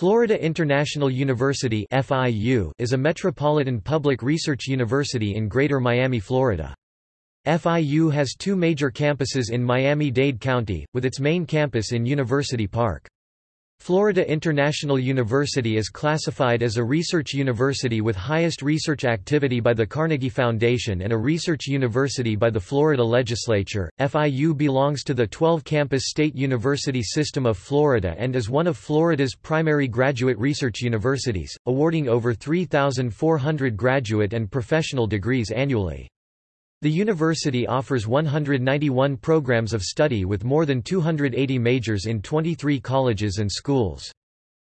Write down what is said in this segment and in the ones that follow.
Florida International University FIU is a metropolitan public research university in Greater Miami, Florida. FIU has two major campuses in Miami-Dade County, with its main campus in University Park. Florida International University is classified as a research university with highest research activity by the Carnegie Foundation and a research university by the Florida Legislature. FIU belongs to the 12 campus state university system of Florida and is one of Florida's primary graduate research universities, awarding over 3,400 graduate and professional degrees annually. The university offers 191 programs of study with more than 280 majors in 23 colleges and schools.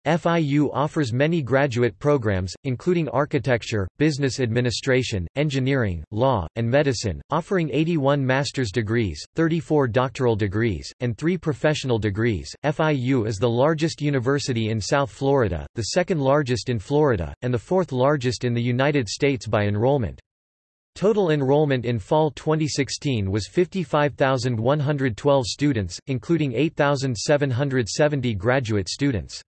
FIU offers many graduate programs, including architecture, business administration, engineering, law, and medicine, offering 81 master's degrees, 34 doctoral degrees, and 3 professional degrees. FIU is the largest university in South Florida, the second largest in Florida, and the fourth largest in the United States by enrollment. Total enrollment in fall 2016 was 55,112 students, including 8,770 graduate students.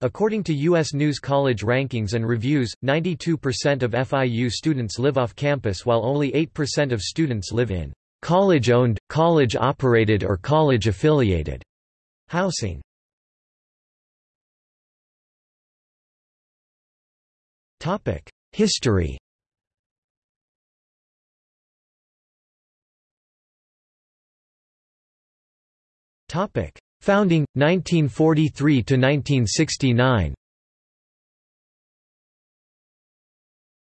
According to U.S. News College rankings and reviews, 92% of FIU students live off campus while only 8% of students live in college-owned, college-operated or college-affiliated housing. History Topic: Founding 1943 to 1969.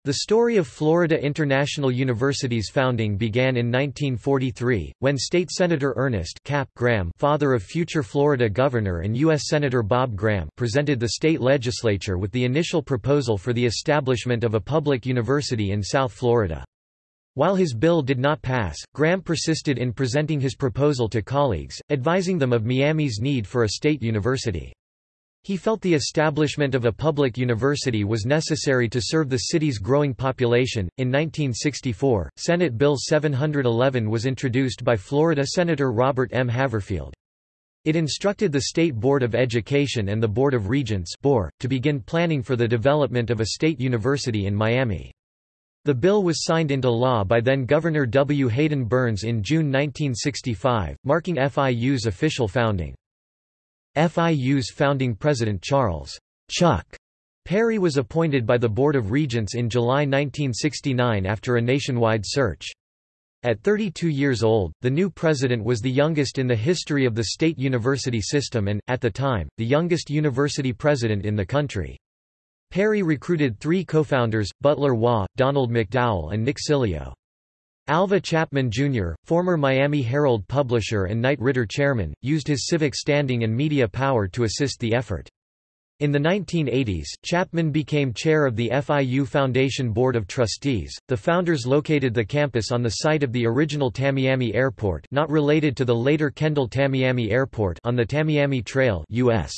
The story of Florida International University's founding began in 1943, when State Senator Ernest Cap Graham father of future Florida Governor and U.S. Senator Bob Graham presented the state legislature with the initial proposal for the establishment of a public university in South Florida. While his bill did not pass, Graham persisted in presenting his proposal to colleagues, advising them of Miami's need for a state university. He felt the establishment of a public university was necessary to serve the city's growing population. In 1964, Senate Bill 711 was introduced by Florida Senator Robert M. Haverfield. It instructed the State Board of Education and the Board of Regents to begin planning for the development of a state university in Miami. The bill was signed into law by then-Governor W. Hayden Burns in June 1965, marking FIU's official founding. FIU's founding president Charles Chuck Perry was appointed by the Board of Regents in July 1969 after a nationwide search. At 32 years old, the new president was the youngest in the history of the state university system and, at the time, the youngest university president in the country. Perry recruited three co-founders, Butler Waugh, Donald McDowell and Nick Sileo. Alvah Chapman Jr., former Miami Herald publisher and Knight Ridder chairman, used his civic standing and media power to assist the effort. In the 1980s, Chapman became chair of the FIU Foundation Board of Trustees. The founders located the campus on the site of the original Tamiami Airport, not related to the later Kendall Tamiami Airport, on the Tamiami Trail, US.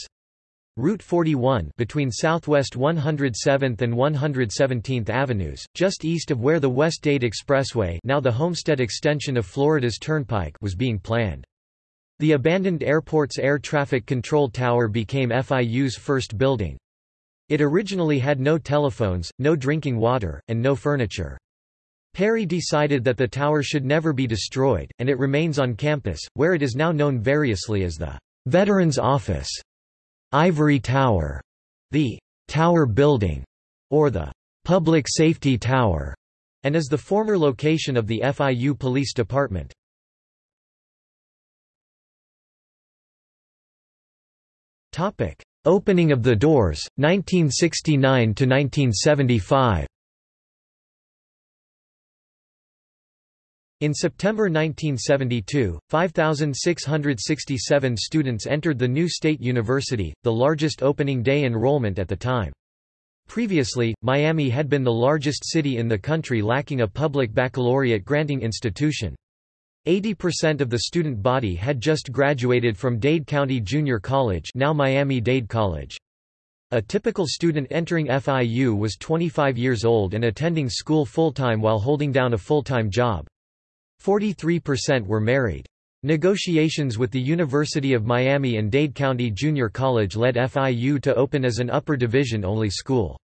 Route 41 between Southwest 107th and 117th Avenues, just east of where the West Dade Expressway now the Homestead extension of Florida's Turnpike was being planned. The abandoned airport's air traffic control tower became FIU's first building. It originally had no telephones, no drinking water, and no furniture. Perry decided that the tower should never be destroyed, and it remains on campus, where it is now known variously as the Veterans Office. Ivory Tower, the Tower Building, or the Public Safety Tower, and is the former location of the FIU Police Department. Topic: Opening of the doors, 1969 to 1975. In September 1972, 5,667 students entered the new state university, the largest opening day enrollment at the time. Previously, Miami had been the largest city in the country lacking a public baccalaureate granting institution. 80% of the student body had just graduated from Dade County Junior College now Miami-Dade College. A typical student entering FIU was 25 years old and attending school full-time while holding down a full-time job. 43% were married. Negotiations with the University of Miami and Dade County Junior College led FIU to open as an upper division-only school.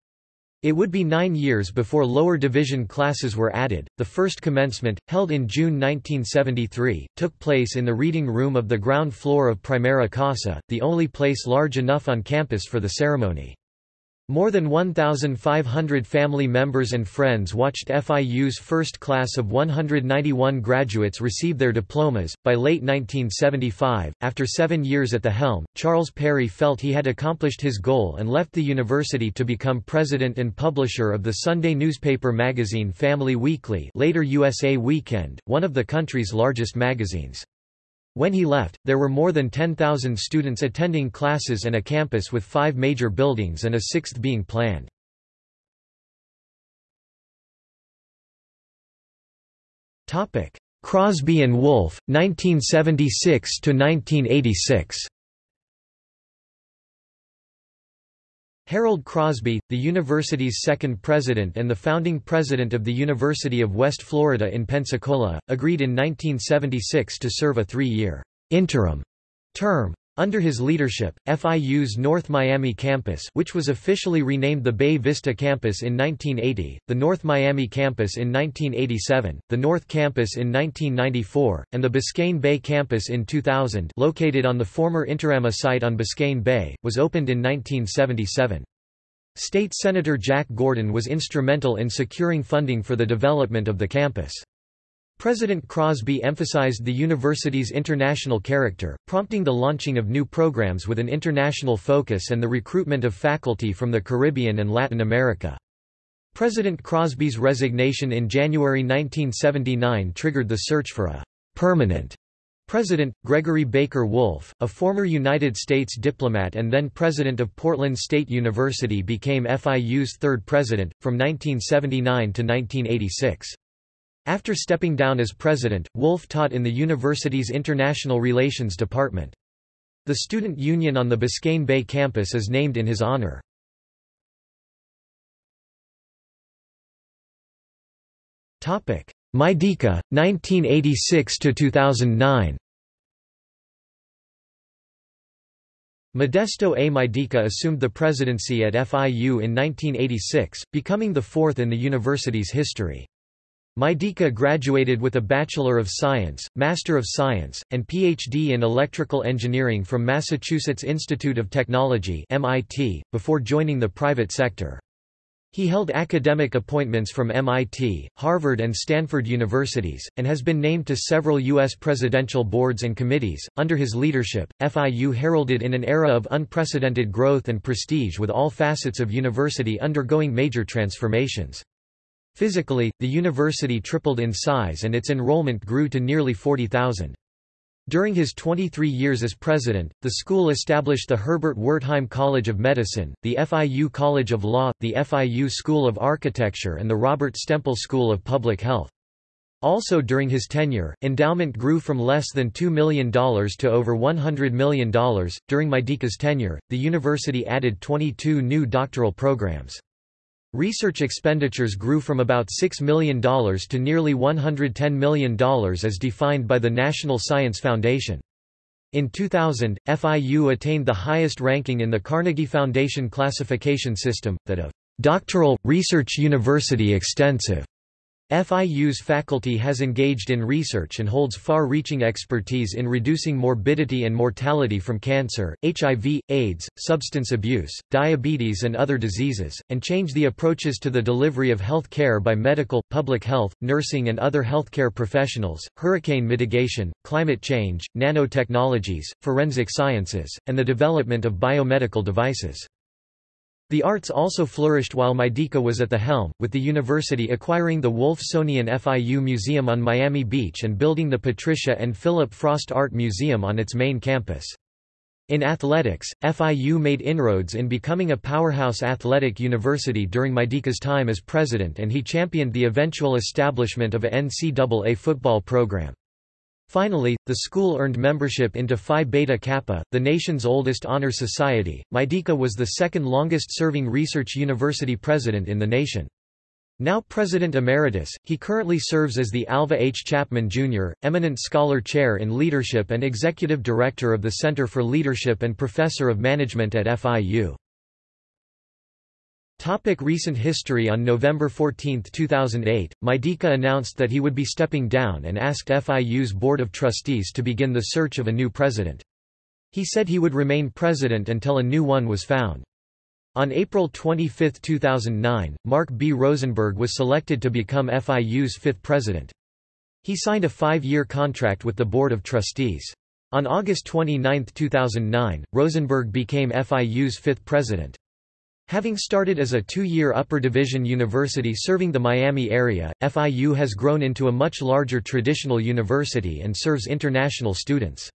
It would be nine years before lower division classes were added. The first commencement, held in June 1973, took place in the reading room of the ground floor of Primera Casa, the only place large enough on campus for the ceremony. More than 1,500 family members and friends watched FIU's first class of 191 graduates receive their diplomas. By late 1975, after seven years at the helm, Charles Perry felt he had accomplished his goal and left the university to become president and publisher of the Sunday newspaper magazine Family Weekly, later USA Weekend, one of the country's largest magazines. When he left, there were more than 10,000 students attending classes and a campus with five major buildings and a sixth being planned. Crosby and Wolfe, 1976–1986 Harold Crosby, the university's second president and the founding president of the University of West Florida in Pensacola, agreed in 1976 to serve a three-year interim term. Under his leadership, FIU's North Miami campus which was officially renamed the Bay Vista campus in 1980, the North Miami campus in 1987, the North campus in 1994, and the Biscayne Bay campus in 2000 located on the former Interama site on Biscayne Bay, was opened in 1977. State Senator Jack Gordon was instrumental in securing funding for the development of the campus. President Crosby emphasized the university's international character, prompting the launching of new programs with an international focus and the recruitment of faculty from the Caribbean and Latin America. President Crosby's resignation in January 1979 triggered the search for a permanent President, Gregory Baker Wolfe, a former United States diplomat and then president of Portland State University became FIU's third president, from 1979 to 1986. After stepping down as president, Wolfe taught in the university's International Relations Department. The student union on the Biscayne Bay campus is named in his honor. Maidique, 1986–2009 Modesto A. Maidique assumed the presidency at FIU in 1986, becoming the fourth in the university's history. Maidique graduated with a Bachelor of Science, Master of Science, and Ph.D. in Electrical Engineering from Massachusetts Institute of Technology MIT, before joining the private sector. He held academic appointments from MIT, Harvard and Stanford universities, and has been named to several U.S. presidential boards and committees. Under his leadership, FIU heralded in an era of unprecedented growth and prestige with all facets of university undergoing major transformations. Physically, the university tripled in size and its enrollment grew to nearly 40,000. During his 23 years as president, the school established the Herbert Wertheim College of Medicine, the FIU College of Law, the FIU School of Architecture and the Robert Stempel School of Public Health. Also during his tenure, endowment grew from less than $2 million to over $100 million. During Maidique's tenure, the university added 22 new doctoral programs. Research expenditures grew from about $6 million to nearly $110 million as defined by the National Science Foundation. In 2000, FIU attained the highest ranking in the Carnegie Foundation classification system, that of doctoral, research university extensive. FIU's faculty has engaged in research and holds far-reaching expertise in reducing morbidity and mortality from cancer, HIV, AIDS, substance abuse, diabetes and other diseases, and change the approaches to the delivery of health care by medical, public health, nursing and other healthcare professionals, hurricane mitigation, climate change, nanotechnologies, forensic sciences, and the development of biomedical devices. The arts also flourished while Maidique was at the helm, with the university acquiring the Wolfsonian FIU Museum on Miami Beach and building the Patricia and Philip Frost Art Museum on its main campus. In athletics, FIU made inroads in becoming a powerhouse athletic university during Maidique's time as president and he championed the eventual establishment of a NCAA football program. Finally, the school earned membership into Phi Beta Kappa, the nation's oldest honor society. Maidique was the second longest serving research university president in the nation. Now President Emeritus, he currently serves as the Alvah H. Chapman, Jr., Eminent Scholar Chair in Leadership and Executive Director of the Center for Leadership and Professor of Management at FIU. Topic recent history On November 14, 2008, Maidique announced that he would be stepping down and asked FIU's Board of Trustees to begin the search of a new president. He said he would remain president until a new one was found. On April 25, 2009, Mark B. Rosenberg was selected to become FIU's fifth president. He signed a five-year contract with the Board of Trustees. On August 29, 2009, Rosenberg became FIU's fifth president. Having started as a two-year upper division university serving the Miami area, FIU has grown into a much larger traditional university and serves international students.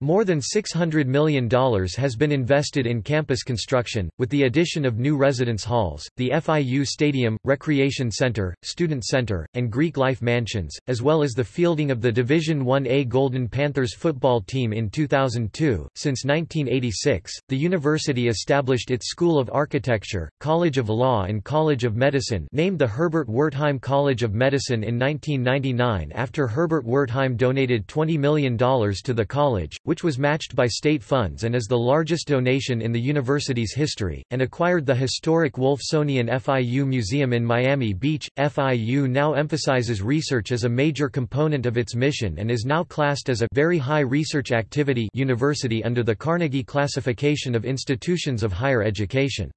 More than $600 million has been invested in campus construction, with the addition of new residence halls, the FIU Stadium, Recreation Center, Student Center, and Greek Life Mansions, as well as the fielding of the Division 1A Golden Panthers football team in 2002. Since 1986, the university established its School of Architecture, College of Law and College of Medicine named the Herbert Wertheim College of Medicine in 1999 after Herbert Wertheim donated $20 million to the college, which was matched by state funds and is the largest donation in the university's history, and acquired the historic Wolfsonian FIU Museum in Miami Beach. FIU now emphasizes research as a major component of its mission and is now classed as a very high research activity university under the Carnegie classification of institutions of higher education.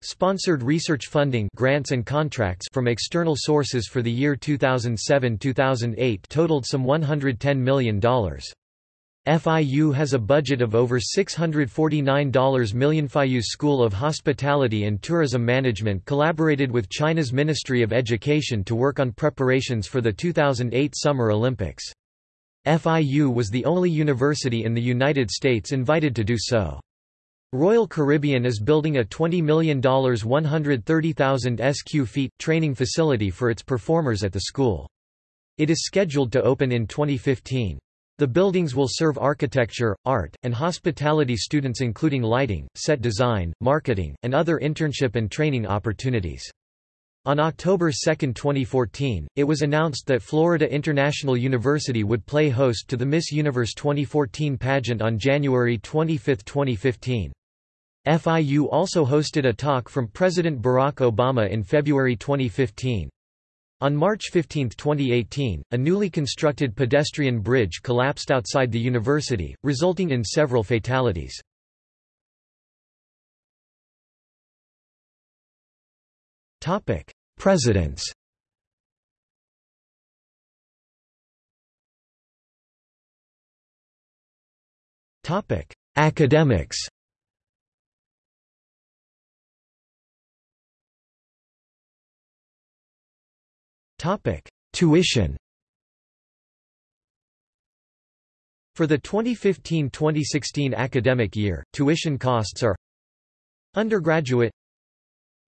Sponsored research funding grants and contracts from external sources for the year 2007-2008 totaled some $110 million. FIU has a budget of over $649 million. FIU's School of Hospitality and Tourism Management collaborated with China's Ministry of Education to work on preparations for the 2008 Summer Olympics. FIU was the only university in the United States invited to do so. Royal Caribbean is building a $20 million 130,000 sq feet training facility for its performers at the school. It is scheduled to open in 2015. The buildings will serve architecture, art, and hospitality students including lighting, set design, marketing, and other internship and training opportunities. On October 2, 2014, it was announced that Florida International University would play host to the Miss Universe 2014 pageant on January 25, 2015. FIU also hosted a talk from President Barack Obama in February 2015. On March 15, 2018, a newly constructed pedestrian bridge collapsed outside the university, resulting in several fatalities. Presidents Academics Topic: Tuition. For the 2015-2016 academic year, tuition costs are undergraduate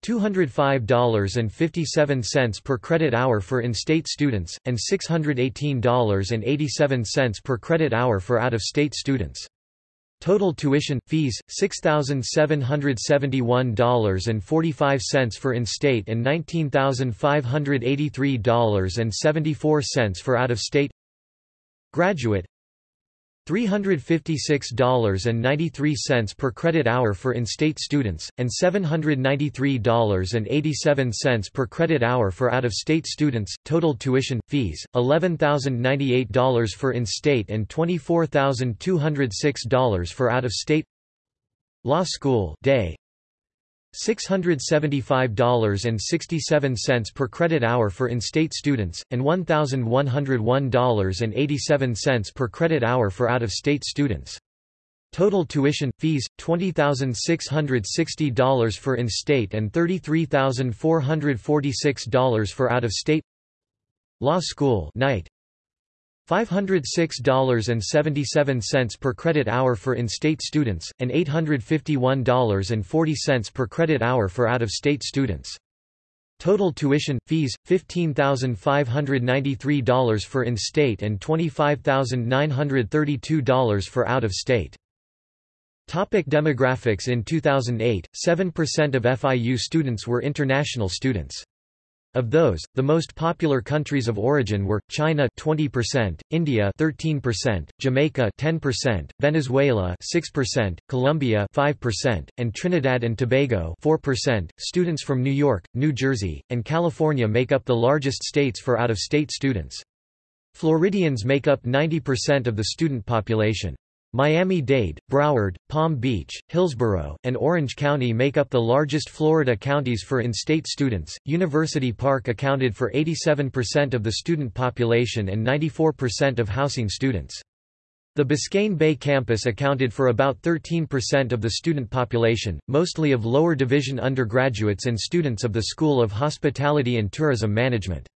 $205.57 per credit hour for in-state students, and $618.87 per credit hour for out-of-state students. Total tuition, fees, $6,771.45 for in-state and $19,583.74 for out-of-state. Graduate $356.93 per credit hour for in-state students, and $793.87 per credit hour for out-of-state students. Total tuition fees: $11,098 for in-state and $24,206 for out-of-state. Law school day $675.67 per credit hour for in-state students, and $1,101.87 per credit hour for out-of-state students. Total tuition, fees, $20,660 for in-state and $33,446 for out-of-state Law school night $506.77 per credit hour for in-state students, and $851.40 per credit hour for out-of-state students. Total tuition, fees, $15,593 for in-state and $25,932 for out-of-state. Topic demographics In 2008, 7% of FIU students were international students. Of those, the most popular countries of origin were China 20%, India 13%, Jamaica 10%, Venezuela 6%, Colombia 5%, and Trinidad and Tobago 4%. Students from New York, New Jersey, and California make up the largest states for out-of-state students. Floridians make up 90% of the student population. Miami-Dade, Broward, Palm Beach, Hillsborough, and Orange County make up the largest Florida counties for in-state students. University Park accounted for 87% of the student population and 94% of housing students. The Biscayne Bay campus accounted for about 13% of the student population, mostly of lower division undergraduates and students of the School of Hospitality and Tourism Management.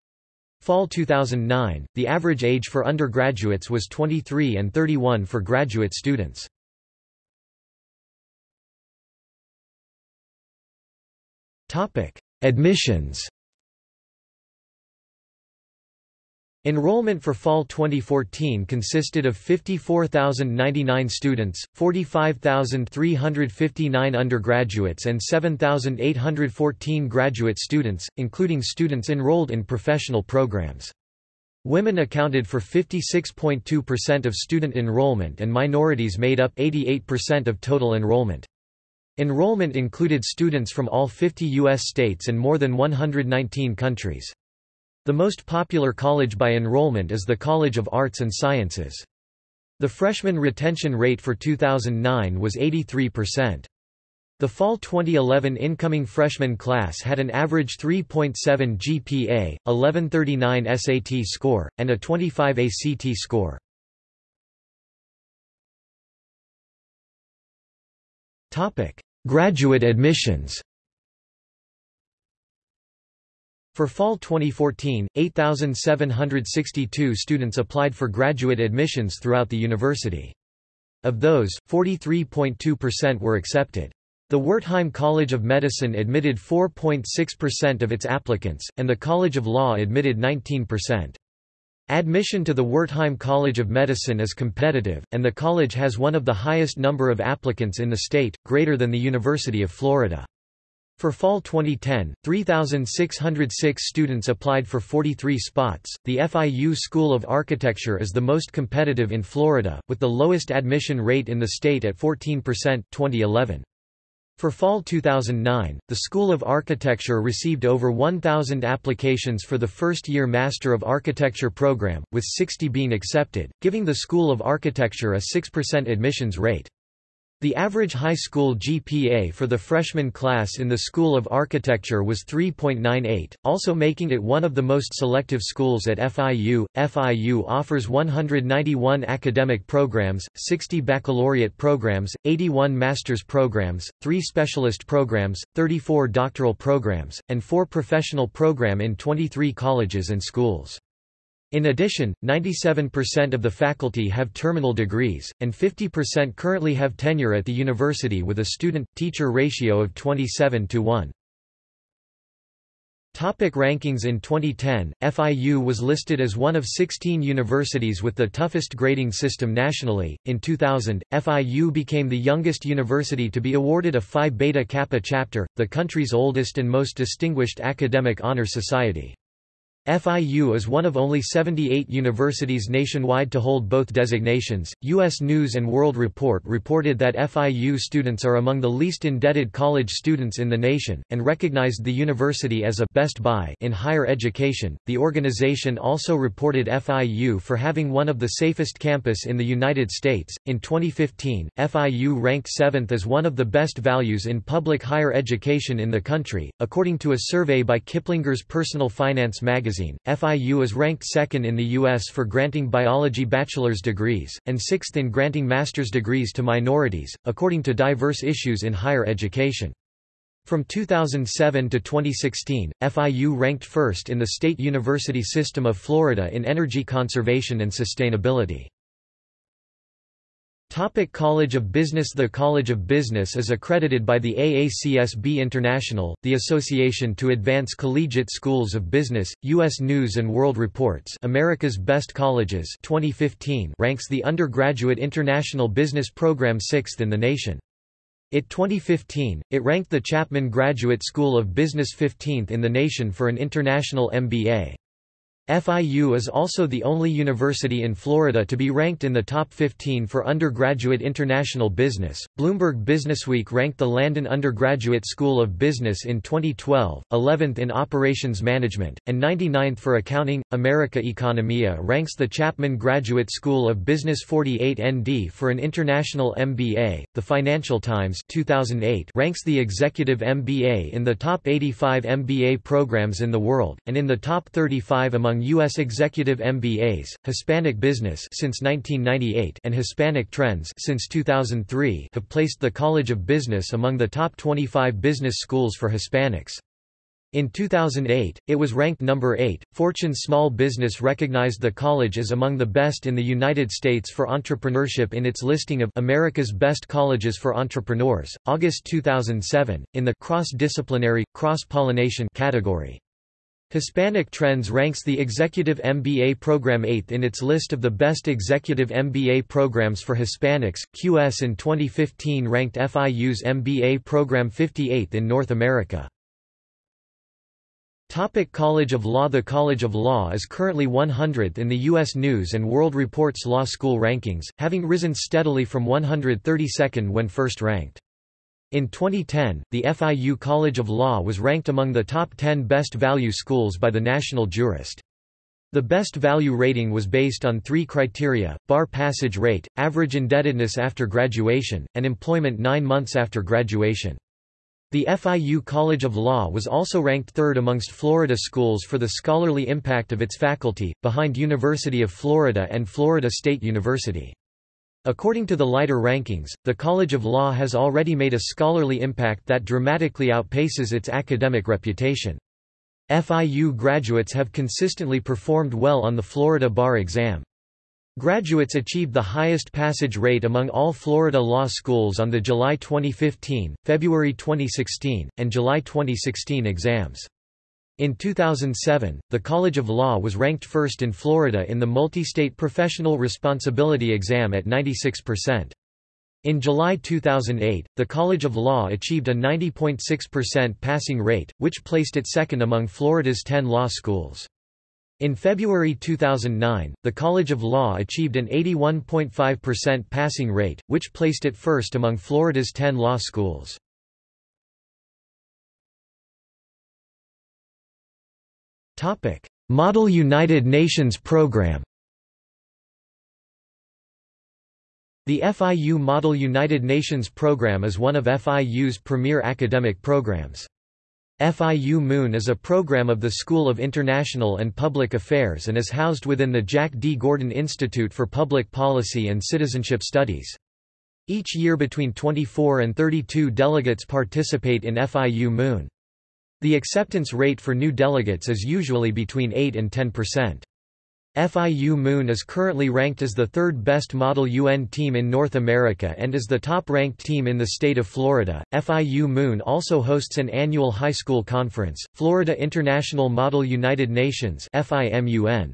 Fall 2009, the average age for undergraduates was 23 and 31 for graduate students. Admissions Enrollment for fall 2014 consisted of 54,099 students, 45,359 undergraduates and 7,814 graduate students, including students enrolled in professional programs. Women accounted for 56.2% of student enrollment and minorities made up 88% of total enrollment. Enrollment included students from all 50 U.S. states and more than 119 countries. The most popular college by enrollment is the College of Arts and Sciences. The freshman retention rate for 2009 was 83%. The fall 2011 incoming freshman class had an average 3.7 GPA, 1139 SAT score, and a 25 ACT score. Graduate admissions For fall 2014, 8,762 students applied for graduate admissions throughout the university. Of those, 43.2% were accepted. The Wertheim College of Medicine admitted 4.6% of its applicants, and the College of Law admitted 19%. Admission to the Wertheim College of Medicine is competitive, and the college has one of the highest number of applicants in the state, greater than the University of Florida. For fall 2010, 3,606 students applied for 43 spots. The FIU School of Architecture is the most competitive in Florida, with the lowest admission rate in the state at 14% 2011. For fall 2009, the School of Architecture received over 1,000 applications for the first-year Master of Architecture program, with 60 being accepted, giving the School of Architecture a 6% admissions rate. The average high school GPA for the freshman class in the School of Architecture was 3.98, also making it one of the most selective schools at FIU. FIU offers 191 academic programs, 60 baccalaureate programs, 81 master's programs, 3 specialist programs, 34 doctoral programs, and 4 professional program in 23 colleges and schools. In addition, 97% of the faculty have terminal degrees, and 50% currently have tenure at the university with a student-teacher ratio of 27 to 1. Topic rankings In 2010, FIU was listed as one of 16 universities with the toughest grading system nationally. In 2000, FIU became the youngest university to be awarded a Phi Beta Kappa chapter, the country's oldest and most distinguished academic honor society. FIU is one of only 78 universities nationwide to hold both designations. U.S. News and World Report reported that FIU students are among the least indebted college students in the nation, and recognized the university as a best buy in higher education. The organization also reported FIU for having one of the safest campus in the United States. In 2015, FIU ranked seventh as one of the best values in public higher education in the country, according to a survey by Kiplinger's Personal Finance magazine magazine, FIU is ranked second in the U.S. for granting biology bachelor's degrees, and sixth in granting master's degrees to minorities, according to diverse issues in higher education. From 2007 to 2016, FIU ranked first in the State University System of Florida in energy conservation and sustainability. Topic College of Business The College of Business is accredited by the AACSB International, the Association to Advance Collegiate Schools of Business. U.S. News & World Reports America's Best Colleges 2015 ranks the undergraduate international business program sixth in the nation. It 2015, it ranked the Chapman Graduate School of Business 15th in the nation for an international MBA. FIU is also the only university in Florida to be ranked in the top 15 for undergraduate international business. Bloomberg Businessweek ranked the Landon Undergraduate School of Business in 2012, 11th in operations management, and 99th for accounting. America Economia ranks the Chapman Graduate School of Business 48 ND for an international MBA. The Financial Times 2008 ranks the Executive MBA in the top 85 MBA programs in the world, and in the top 35 among among U.S. executive MBAs, Hispanic Business since 1998 and Hispanic Trends since 2003 have placed the College of Business among the top 25 business schools for Hispanics. In 2008, it was ranked number 8. Fortune Small Business recognized the college as among the best in the United States for entrepreneurship in its listing of America's Best Colleges for Entrepreneurs, August 2007, in the cross-disciplinary, cross-pollination category. Hispanic Trends ranks the Executive MBA program 8th in its list of the best executive MBA programs for Hispanics. QS in 2015 ranked FIU's MBA program 58th in North America. Topic College of Law The College of Law is currently 100th in the U.S. News & World Report's law school rankings, having risen steadily from 132nd when first ranked. In 2010, the FIU College of Law was ranked among the top 10 best value schools by the National Jurist. The best value rating was based on three criteria, bar passage rate, average indebtedness after graduation, and employment nine months after graduation. The FIU College of Law was also ranked third amongst Florida schools for the scholarly impact of its faculty, behind University of Florida and Florida State University. According to the Leiter rankings, the College of Law has already made a scholarly impact that dramatically outpaces its academic reputation. FIU graduates have consistently performed well on the Florida bar exam. Graduates achieved the highest passage rate among all Florida law schools on the July 2015, February 2016, and July 2016 exams. In 2007, the College of Law was ranked first in Florida in the Multi-State Professional Responsibility Exam at 96%. In July 2008, the College of Law achieved a 90.6% passing rate, which placed it second among Florida's 10 law schools. In February 2009, the College of Law achieved an 81.5% passing rate, which placed it first among Florida's 10 law schools. Topic: Model United Nations Program. The FIU Model United Nations Program is one of FIU's premier academic programs. FIU MUN is a program of the School of International and Public Affairs and is housed within the Jack D. Gordon Institute for Public Policy and Citizenship Studies. Each year between 24 and 32 delegates participate in FIU MUN. The acceptance rate for new delegates is usually between 8 and 10%. FIU MUN is currently ranked as the third best model UN team in North America and is the top ranked team in the state of Florida. FIU MUN also hosts an annual high school conference, Florida International Model United Nations FIMUN.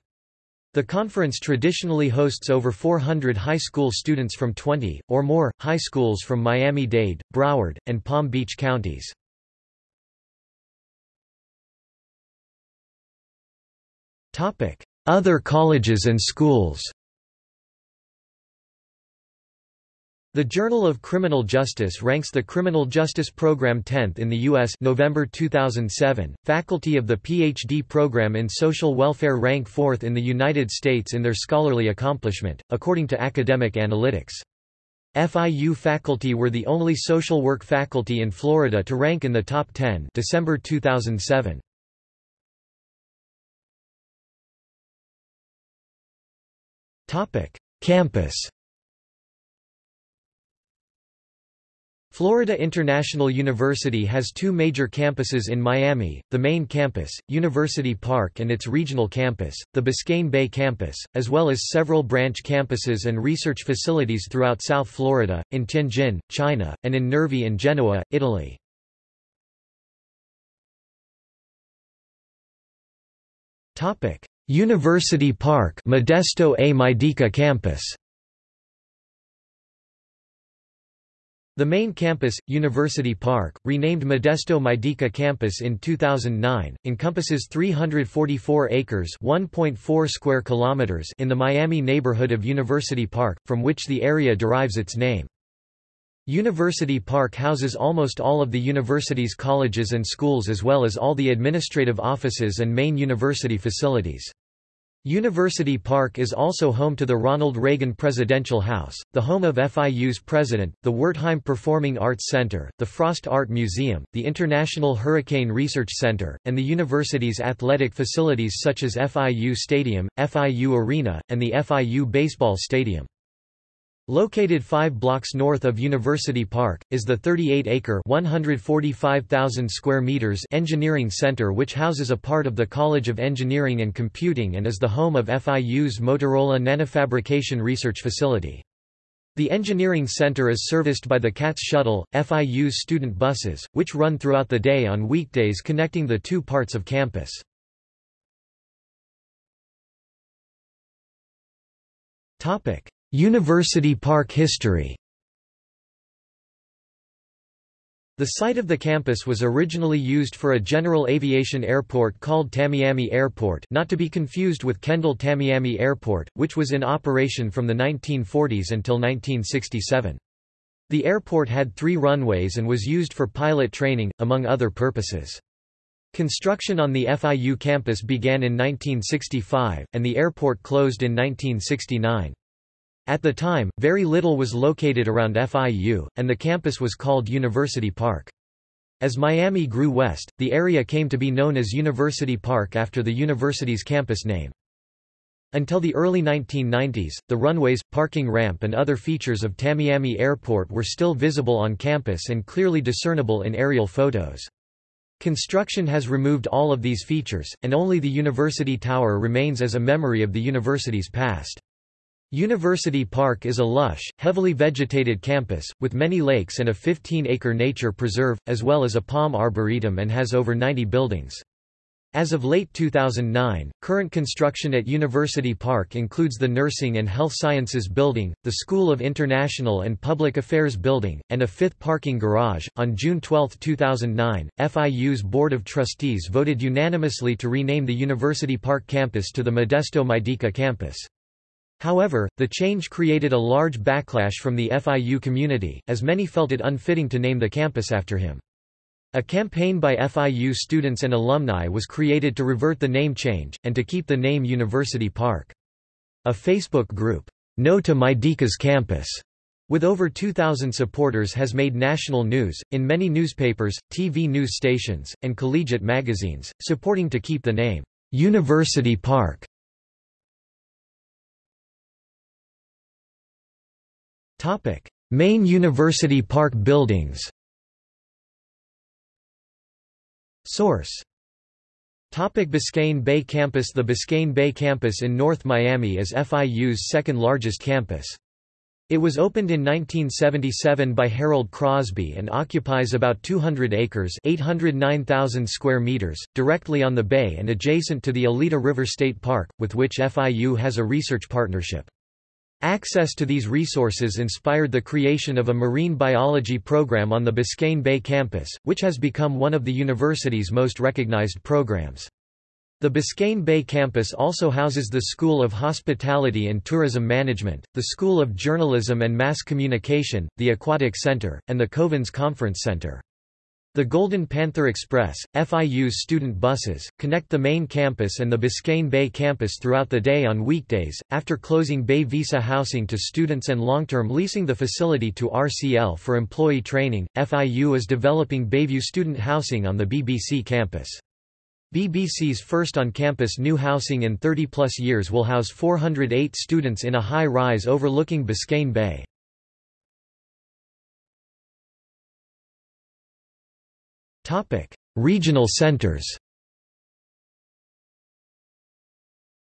The conference traditionally hosts over 400 high school students from 20, or more, high schools from Miami-Dade, Broward, and Palm Beach counties. Other colleges and schools The Journal of Criminal Justice ranks the Criminal Justice Program 10th in the U.S. November 2007. Faculty of the PhD program in social welfare rank 4th in the United States in their scholarly accomplishment, according to Academic Analytics. FIU faculty were the only social work faculty in Florida to rank in the top 10 December 2007. Topic: Campus. Florida International University has two major campuses in Miami, the main campus, University Park and its regional campus, the Biscayne Bay campus, as well as several branch campuses and research facilities throughout South Florida, in Tianjin, China, and in Nervi and Genoa, Italy. University Park Modesto, a campus The main campus, University Park, renamed Modesto Maidique Campus in 2009, encompasses 344 acres (1.4 square kilometers) in the Miami neighborhood of University Park, from which the area derives its name. University Park houses almost all of the university's colleges and schools as well as all the administrative offices and main university facilities. University Park is also home to the Ronald Reagan Presidential House, the home of FIU's president, the Wertheim Performing Arts Center, the Frost Art Museum, the International Hurricane Research Center, and the university's athletic facilities such as FIU Stadium, FIU Arena, and the FIU Baseball Stadium. Located five blocks north of University Park, is the 38-acre square meters engineering center which houses a part of the College of Engineering and Computing and is the home of FIU's Motorola Nanofabrication Research Facility. The Engineering Center is serviced by the CATS Shuttle, FIU's student buses, which run throughout the day on weekdays connecting the two parts of campus. Topic: University Park history The site of the campus was originally used for a general aviation airport called Tamiami Airport not to be confused with Kendall Tamiami Airport, which was in operation from the 1940s until 1967. The airport had three runways and was used for pilot training, among other purposes. Construction on the FIU campus began in 1965, and the airport closed in 1969. At the time, very little was located around FIU, and the campus was called University Park. As Miami grew west, the area came to be known as University Park after the university's campus name. Until the early 1990s, the runways, parking ramp and other features of Tamiami Airport were still visible on campus and clearly discernible in aerial photos. Construction has removed all of these features, and only the University Tower remains as a memory of the university's past. University Park is a lush, heavily vegetated campus, with many lakes and a 15-acre nature preserve, as well as a palm arboretum and has over 90 buildings. As of late 2009, current construction at University Park includes the Nursing and Health Sciences Building, the School of International and Public Affairs Building, and a fifth parking garage. On June 12, 2009, FIU's Board of Trustees voted unanimously to rename the University Park campus to the Modesto Maidique campus. However, the change created a large backlash from the FIU community, as many felt it unfitting to name the campus after him. A campaign by FIU students and alumni was created to revert the name change, and to keep the name University Park. A Facebook group, No to Maidique's Campus, with over 2,000 supporters has made national news, in many newspapers, TV news stations, and collegiate magazines, supporting to keep the name, University Park. Topic: Main University Park buildings. Source: Topic Biscayne Bay Campus The Biscayne Bay Campus in North Miami is FIU's second largest campus. It was opened in 1977 by Harold Crosby and occupies about 200 acres 809,000 square meters, directly on the bay and adjacent to the Oleta River State Park, with which FIU has a research partnership. Access to these resources inspired the creation of a marine biology program on the Biscayne Bay campus, which has become one of the university's most recognized programs. The Biscayne Bay campus also houses the School of Hospitality and Tourism Management, the School of Journalism and Mass Communication, the Aquatic Center, and the Kovens Conference Center. The Golden Panther Express, FIU's student buses, connect the main campus and the Biscayne Bay campus throughout the day on weekdays. After closing Bay Vista housing to students and long-term leasing the facility to RCL for employee training, FIU is developing Bayview student housing on the BBC campus. BBC's first on-campus new housing in 30-plus years will house 408 students in a high-rise overlooking Biscayne Bay. Regional centers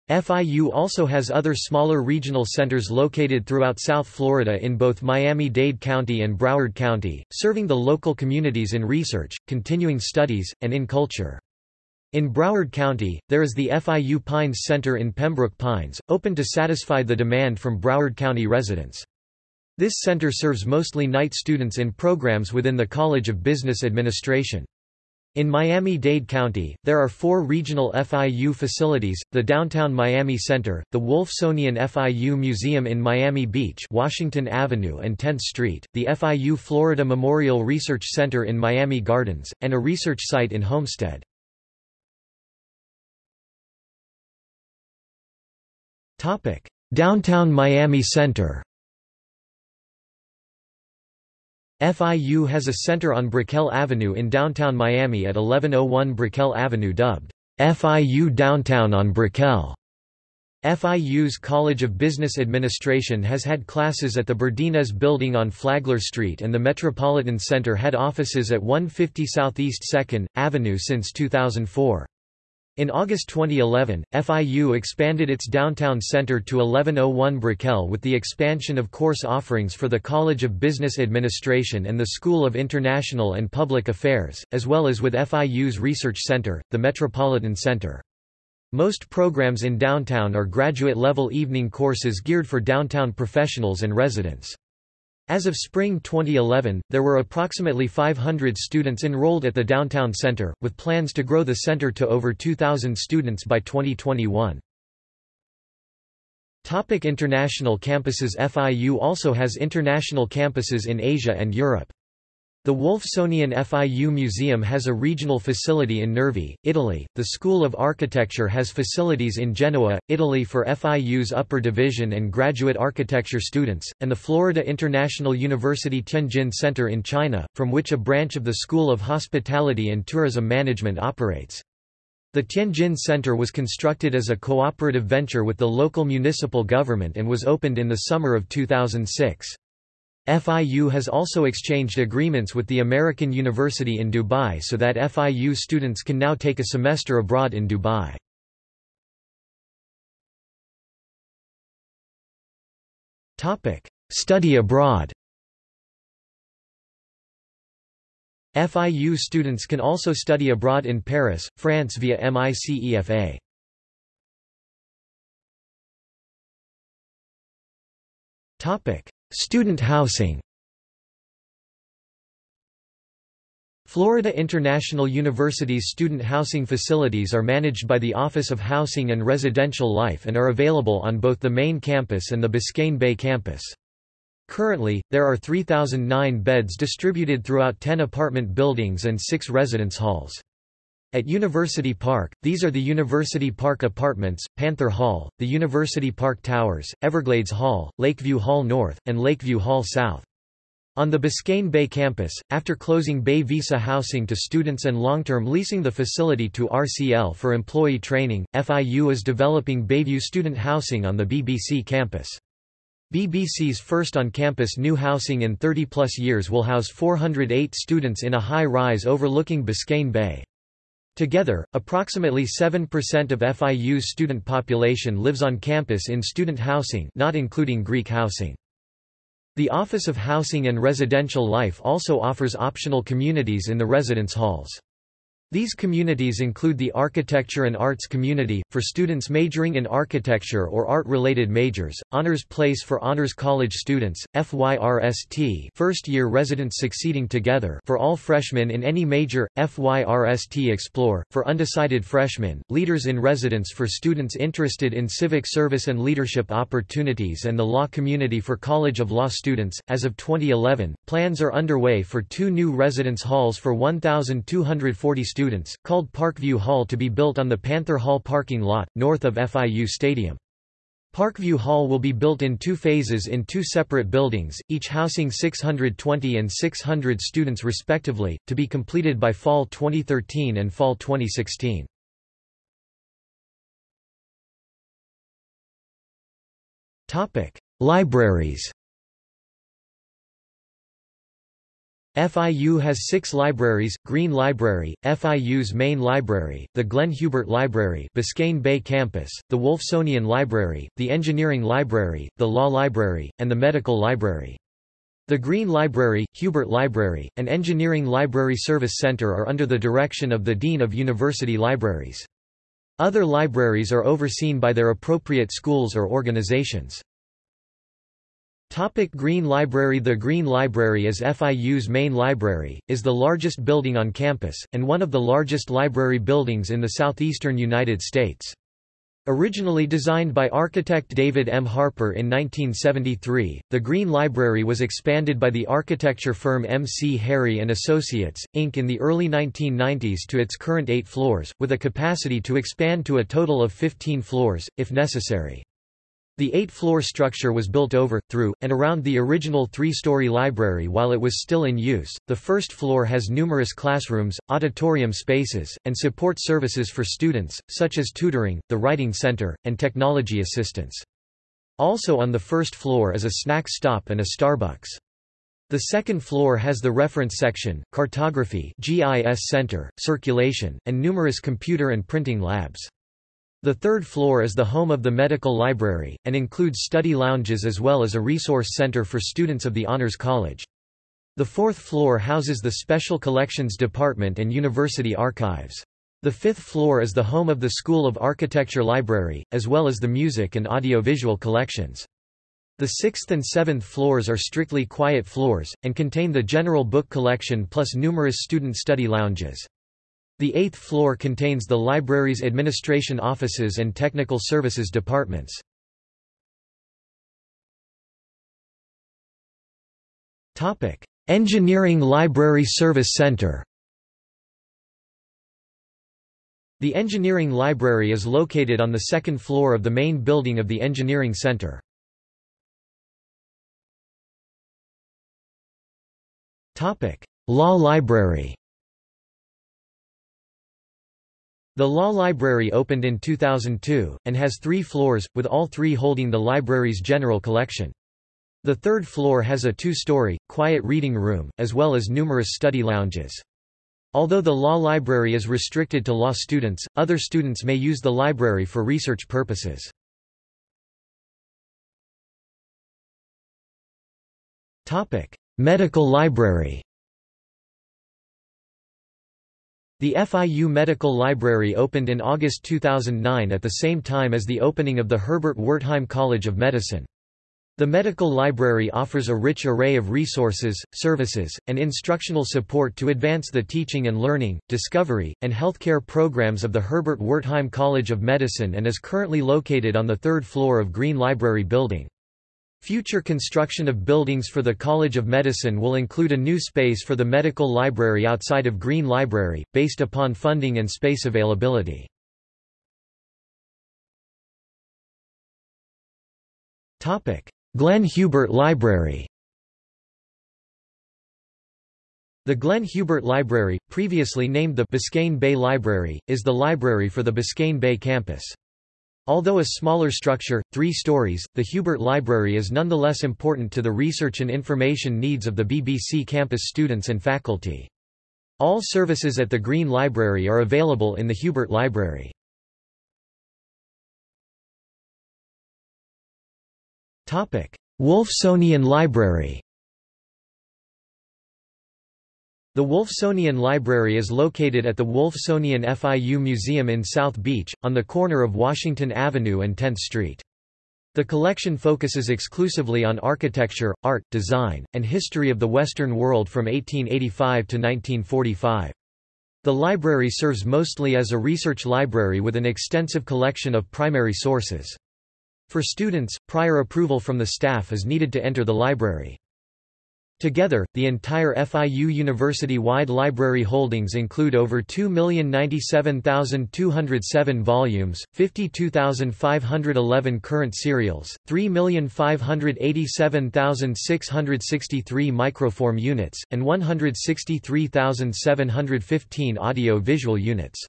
FIU also has other smaller regional centers located throughout South Florida in both Miami-Dade County and Broward County, serving the local communities in research, continuing studies, and in culture. In Broward County, there is the FIU Pines Center in Pembroke Pines, open to satisfy the demand from Broward County residents. This center serves mostly night students in programs within the College of Business Administration. In Miami-Dade County, there are four regional FIU facilities, the Downtown Miami Center, the Wolfsonian FIU Museum in Miami Beach Washington Avenue and 10th Street, the FIU Florida Memorial Research Center in Miami Gardens, and a research site in Homestead. Downtown Miami Center FIU has a center on Brickell Avenue in downtown Miami at 1101 Brickell Avenue dubbed FIU Downtown on Brickell. FIU's College of Business Administration has had classes at the Berdinez Building on Flagler Street and the Metropolitan Center had offices at 150 Southeast 2nd Avenue since 2004. In August 2011, FIU expanded its downtown center to 1101 Brickell with the expansion of course offerings for the College of Business Administration and the School of International and Public Affairs, as well as with FIU's research center, the Metropolitan Center. Most programs in downtown are graduate-level evening courses geared for downtown professionals and residents. As of spring 2011, there were approximately 500 students enrolled at the Downtown Center, with plans to grow the center to over 2,000 students by 2021. Topic international campuses FIU also has international campuses in Asia and Europe. The Wolfsonian FIU Museum has a regional facility in Nervi, Italy. The School of Architecture has facilities in Genoa, Italy for FIU's upper division and graduate architecture students, and the Florida International University Tianjin Center in China, from which a branch of the School of Hospitality and Tourism Management operates. The Tianjin Center was constructed as a cooperative venture with the local municipal government and was opened in the summer of 2006. FIU has also exchanged agreements with the American University in Dubai so that FIU students can now take a semester abroad in Dubai. Study abroad FIU students can also study abroad in Paris, France via MICEFA. Topic: Student housing Florida International University's student housing facilities are managed by the Office of Housing and Residential Life and are available on both the main campus and the Biscayne Bay campus. Currently, there are 3,009 beds distributed throughout 10 apartment buildings and 6 residence halls. At University Park, these are the University Park Apartments, Panther Hall, the University Park Towers, Everglades Hall, Lakeview Hall North, and Lakeview Hall South. On the Biscayne Bay campus, after closing Bay Vista housing to students and long-term leasing the facility to RCL for employee training, FIU is developing Bayview student housing on the BBC campus. BBC's first on-campus new housing in 30-plus years will house 408 students in a high-rise overlooking Biscayne Bay. Together, approximately 7% of FIU's student population lives on campus in student housing not including Greek housing. The Office of Housing and Residential Life also offers optional communities in the residence halls. These communities include the Architecture and Arts Community, for students majoring in architecture or art-related majors, Honors Place for Honors College students, FYRST first-year residents succeeding together for all freshmen in any major, FYRST Explore, for undecided freshmen, Leaders in Residence for students interested in civic service and leadership opportunities and the Law Community for College of Law students. As of 2011, plans are underway for two new residence halls for 1,240 students students, called Parkview Hall to be built on the Panther Hall parking lot, north of FIU Stadium. Parkview Hall will be built in two phases in two separate buildings, each housing 620 and 600 students respectively, to be completed by fall 2013 and fall 2016. Libraries FIU has six libraries, Green Library, FIU's main library, the Glenn Hubert Library Biscayne Bay Campus, the Wolfsonian Library, the Engineering Library, the Law Library, and the Medical Library. The Green Library, Hubert Library, and Engineering Library Service Center are under the direction of the Dean of University Libraries. Other libraries are overseen by their appropriate schools or organizations. Topic Green Library The Green Library is FIU's main library, is the largest building on campus, and one of the largest library buildings in the southeastern United States. Originally designed by architect David M. Harper in 1973, the Green Library was expanded by the architecture firm M. C. Harry & Associates, Inc. in the early 1990s to its current eight floors, with a capacity to expand to a total of 15 floors, if necessary. The eight-floor structure was built over, through, and around the original three-story library while it was still in use. The first floor has numerous classrooms, auditorium spaces, and support services for students, such as tutoring, the writing center, and technology assistance. Also on the first floor is a snack stop and a Starbucks. The second floor has the reference section, cartography GIS center, circulation, and numerous computer and printing labs. The third floor is the home of the medical library, and includes study lounges as well as a resource center for students of the Honors College. The fourth floor houses the Special Collections Department and University Archives. The fifth floor is the home of the School of Architecture Library, as well as the music and audiovisual collections. The sixth and seventh floors are strictly quiet floors, and contain the general book collection plus numerous student study lounges. The eighth floor contains the library's administration offices and technical services departments. Engineering Library Service Center The Engineering Library is located on the second floor of the main building of the Engineering Center. Law Library The Law Library opened in 2002, and has three floors, with all three holding the library's general collection. The third floor has a two-story, quiet reading room, as well as numerous study lounges. Although the law library is restricted to law students, other students may use the library for research purposes. Medical library The FIU Medical Library opened in August 2009 at the same time as the opening of the Herbert Wertheim College of Medicine. The medical library offers a rich array of resources, services, and instructional support to advance the teaching and learning, discovery, and healthcare programs of the Herbert Wertheim College of Medicine and is currently located on the third floor of Green Library Building. Future construction of buildings for the College of Medicine will include a new space for the medical library outside of Green Library, based upon funding and space availability. Glenn Hubert Library The Glenn Hubert Library, previously named the Biscayne Bay Library, is the library for the Biscayne Bay campus. Although a smaller structure, three stories, the Hubert Library is nonetheless important to the research and information needs of the BBC campus students and faculty. All services at the Green Library are available in the Hubert Library. Wolfsonian Library The Wolfsonian Library is located at the Wolfsonian FIU Museum in South Beach, on the corner of Washington Avenue and 10th Street. The collection focuses exclusively on architecture, art, design, and history of the Western world from 1885 to 1945. The library serves mostly as a research library with an extensive collection of primary sources. For students, prior approval from the staff is needed to enter the library. Together, the entire FIU university-wide library holdings include over 2,097,207 volumes, 52,511 current serials, 3,587,663 microform units, and 163,715 audio-visual units.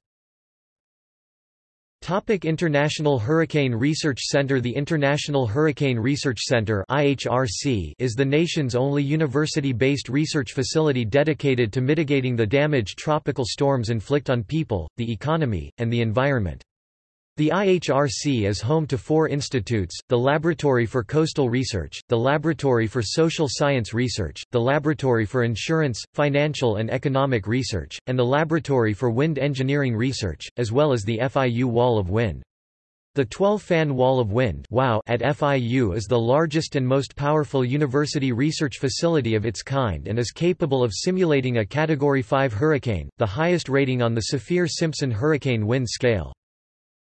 Topic International Hurricane Research Center The International Hurricane Research Center IHRC is the nation's only university-based research facility dedicated to mitigating the damage tropical storms inflict on people, the economy, and the environment. The IHRC is home to four institutes, the Laboratory for Coastal Research, the Laboratory for Social Science Research, the Laboratory for Insurance, Financial and Economic Research, and the Laboratory for Wind Engineering Research, as well as the FIU Wall of Wind. The 12-fan wall of wind at FIU is the largest and most powerful university research facility of its kind and is capable of simulating a Category 5 hurricane, the highest rating on the Saffir-Simpson hurricane wind scale.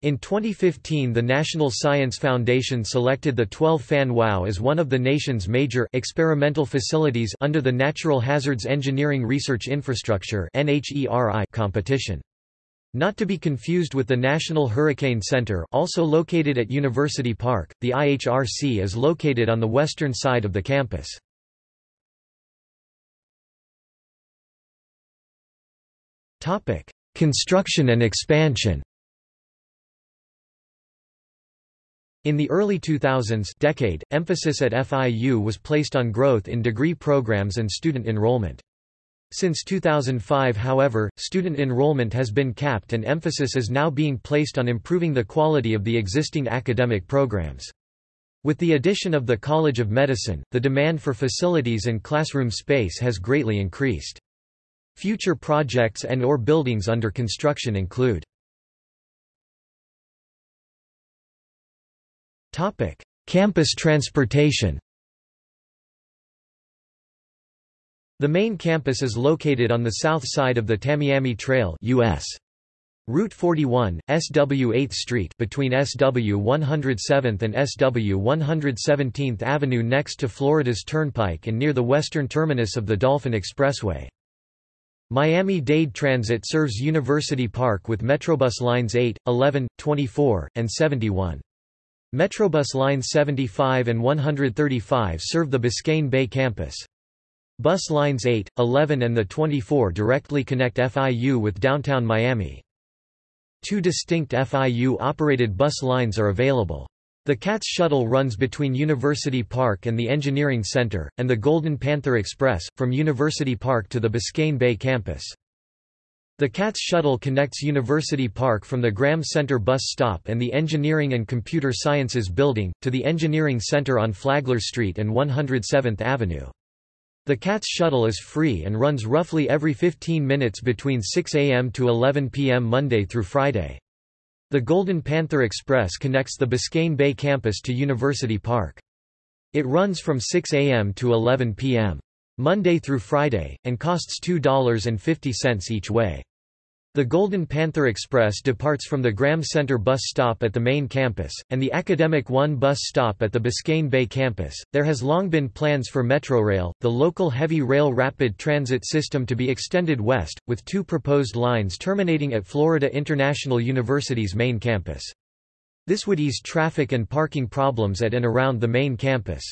In 2015 the National Science Foundation selected the 12-fan WOW as one of the nation's major experimental facilities under the Natural Hazards Engineering Research Infrastructure competition. Not to be confused with the National Hurricane Center also located at University Park, the IHRC is located on the western side of the campus. Construction and expansion In the early 2000s decade, emphasis at FIU was placed on growth in degree programs and student enrollment. Since 2005 however, student enrollment has been capped and emphasis is now being placed on improving the quality of the existing academic programs. With the addition of the College of Medicine, the demand for facilities and classroom space has greatly increased. Future projects and or buildings under construction include Campus transportation The main campus is located on the south side of the Tamiami Trail US. Route 41, SW 8th Street between SW 107th and SW 117th Avenue next to Florida's Turnpike and near the western terminus of the Dolphin Expressway. Miami-Dade Transit serves University Park with Metrobus lines 8, 11, 24, and 71. Metrobus lines 75 and 135 serve the Biscayne Bay campus. Bus lines 8, 11 and the 24 directly connect FIU with downtown Miami. Two distinct FIU-operated bus lines are available. The CATS shuttle runs between University Park and the Engineering Center, and the Golden Panther Express, from University Park to the Biscayne Bay campus. The CATS shuttle connects University Park from the Graham Center bus stop and the Engineering and Computer Sciences Building, to the Engineering Center on Flagler Street and 107th Avenue. The CATS shuttle is free and runs roughly every 15 minutes between 6 a.m. to 11 p.m. Monday through Friday. The Golden Panther Express connects the Biscayne Bay campus to University Park. It runs from 6 a.m. to 11 p.m. Monday through Friday, and costs $2.50 each way. The Golden Panther Express departs from the Graham Center bus stop at the main campus, and the Academic One bus stop at the Biscayne Bay campus. There has long been plans for Metrorail, the local heavy rail rapid transit system to be extended west, with two proposed lines terminating at Florida International University's main campus. This would ease traffic and parking problems at and around the main campus.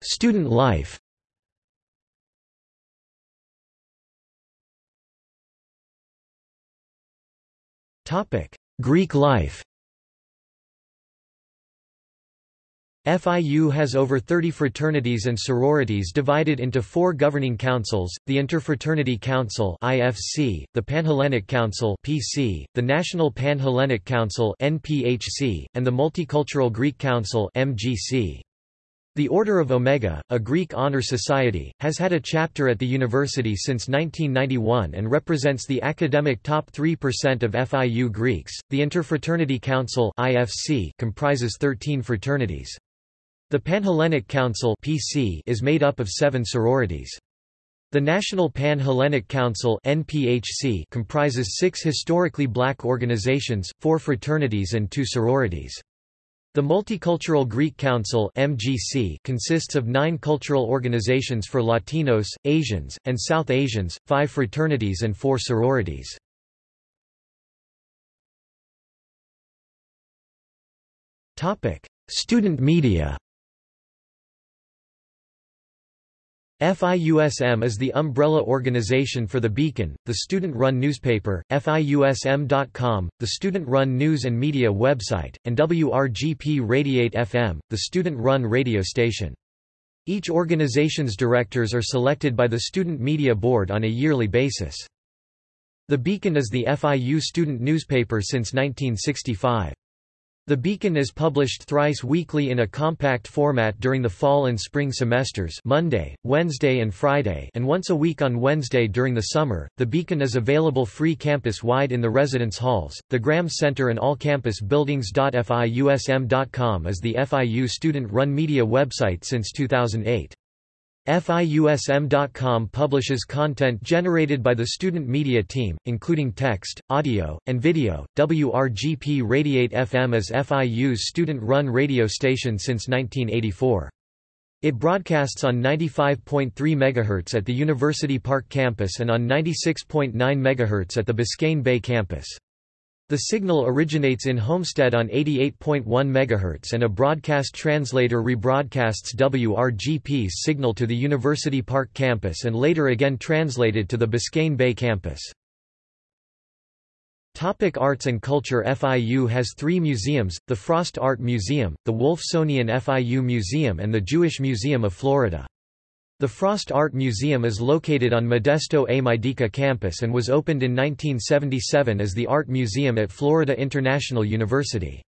Student life. Topic: Greek life. FIU has over 30 fraternities and sororities divided into four governing councils, the Interfraternity Council IFC, the Panhellenic Council PC, the National Pan-Hellenic Council NPHC, and the Multicultural Greek Council MGC. The Order of Omega, a Greek honor society, has had a chapter at the university since 1991 and represents the academic top 3% of FIU Greeks. The Interfraternity Council (IFC) comprises 13 fraternities. The Panhellenic Council (PC) is made up of 7 sororities. The National Pan-Hellenic Council (NPHC) comprises 6 historically black organizations, 4 fraternities and 2 sororities. The Multicultural Greek Council MGC consists of nine cultural organizations for Latinos, Asians, and South Asians, five fraternities and four sororities. Topic: Student media FIUSM is the umbrella organization for The Beacon, the student-run newspaper, FIUSM.com, the student-run news and media website, and WRGP Radiate FM, the student-run radio station. Each organization's directors are selected by the Student Media Board on a yearly basis. The Beacon is the FIU student newspaper since 1965. The Beacon is published thrice weekly in a compact format during the fall and spring semesters Monday, Wednesday and Friday and once a week on Wednesday during the summer. The Beacon is available free campus-wide in the residence halls, the Graham Center and all campus buildings. FIUSM.com is the FIU student-run media website since 2008. FIUSM.com publishes content generated by the student media team, including text, audio, and video. WRGP Radiate FM is FIU's student-run radio station since 1984. It broadcasts on 95.3 MHz at the University Park campus and on 96.9 MHz at the Biscayne Bay campus. The signal originates in Homestead on 88.1 MHz and a broadcast translator rebroadcasts WRGP's signal to the University Park campus and later again translated to the Biscayne Bay campus. Topic arts and culture FIU has three museums, the Frost Art Museum, the Wolfsonian FIU Museum and the Jewish Museum of Florida. The Frost Art Museum is located on Modesto A. Maidique campus and was opened in 1977 as the Art Museum at Florida International University.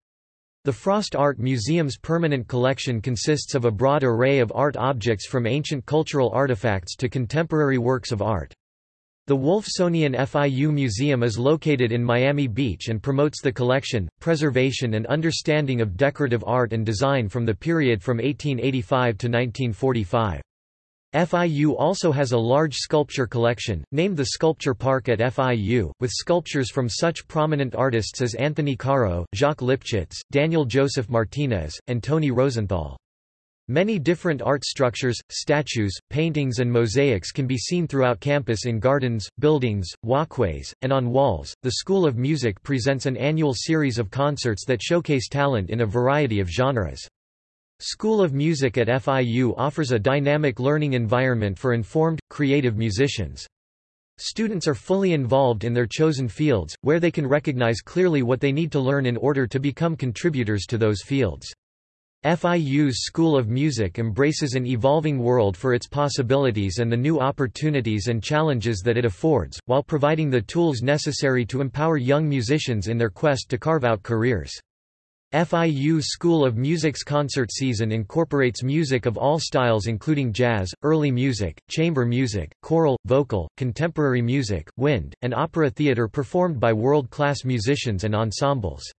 The Frost Art Museum's permanent collection consists of a broad array of art objects from ancient cultural artifacts to contemporary works of art. The Wolfsonian FIU Museum is located in Miami Beach and promotes the collection, preservation and understanding of decorative art and design from the period from 1885 to 1945. FIU also has a large sculpture collection, named the Sculpture Park at FIU, with sculptures from such prominent artists as Anthony Caro, Jacques Lipchitz, Daniel Joseph Martinez, and Tony Rosenthal. Many different art structures, statues, paintings and mosaics can be seen throughout campus in gardens, buildings, walkways, and on walls. The School of Music presents an annual series of concerts that showcase talent in a variety of genres. School of Music at FIU offers a dynamic learning environment for informed, creative musicians. Students are fully involved in their chosen fields, where they can recognize clearly what they need to learn in order to become contributors to those fields. FIU's School of Music embraces an evolving world for its possibilities and the new opportunities and challenges that it affords, while providing the tools necessary to empower young musicians in their quest to carve out careers. FIU School of Music's concert season incorporates music of all styles including jazz, early music, chamber music, choral, vocal, contemporary music, wind, and opera theater performed by world-class musicians and ensembles.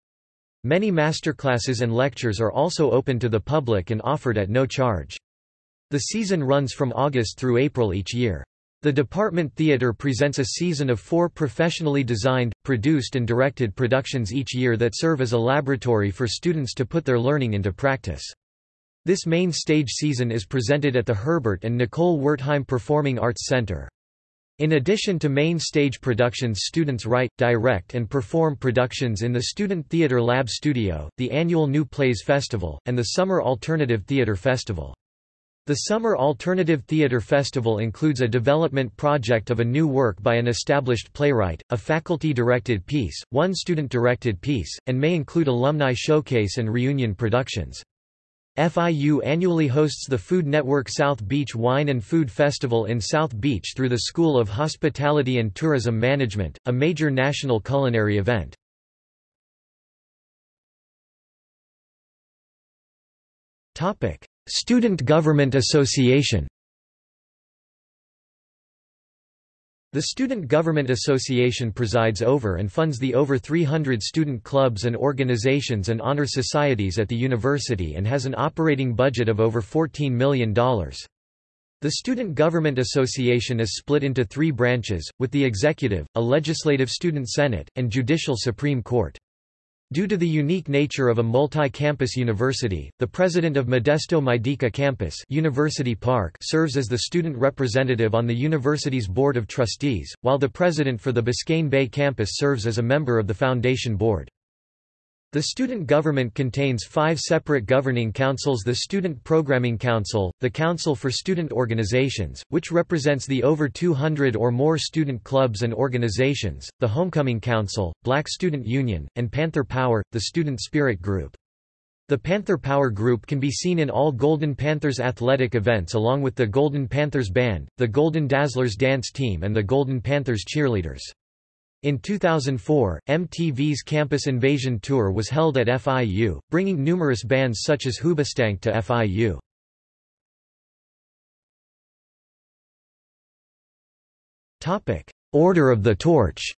Many masterclasses and lectures are also open to the public and offered at no charge. The season runs from August through April each year. The Department Theatre presents a season of four professionally designed, produced and directed productions each year that serve as a laboratory for students to put their learning into practice. This main stage season is presented at the Herbert and Nicole Wertheim Performing Arts Center. In addition to main stage productions students write, direct and perform productions in the Student Theatre Lab Studio, the annual New Plays Festival, and the Summer Alternative Theatre Festival. The Summer Alternative Theatre Festival includes a development project of a new work by an established playwright, a faculty-directed piece, one student-directed piece, and may include alumni showcase and reunion productions. FIU annually hosts the Food Network South Beach Wine and Food Festival in South Beach through the School of Hospitality and Tourism Management, a major national culinary event. Student Government Association The Student Government Association presides over and funds the over 300 student clubs and organizations and honor societies at the university and has an operating budget of over $14 million. The Student Government Association is split into three branches, with the executive, a legislative student senate, and judicial Supreme Court. Due to the unique nature of a multi-campus university, the president of Modesto Maidique campus University Park serves as the student representative on the university's board of trustees, while the president for the Biscayne Bay campus serves as a member of the foundation board. The student government contains five separate governing councils the Student Programming Council, the Council for Student Organizations, which represents the over 200 or more student clubs and organizations, the Homecoming Council, Black Student Union, and Panther Power, the Student Spirit Group. The Panther Power Group can be seen in all Golden Panthers athletic events along with the Golden Panthers Band, the Golden Dazzlers Dance Team and the Golden Panthers Cheerleaders. In 2004, MTV's Campus Invasion Tour was held at FIU, bringing numerous bands such as Hoobastank to FIU. Order of the Torch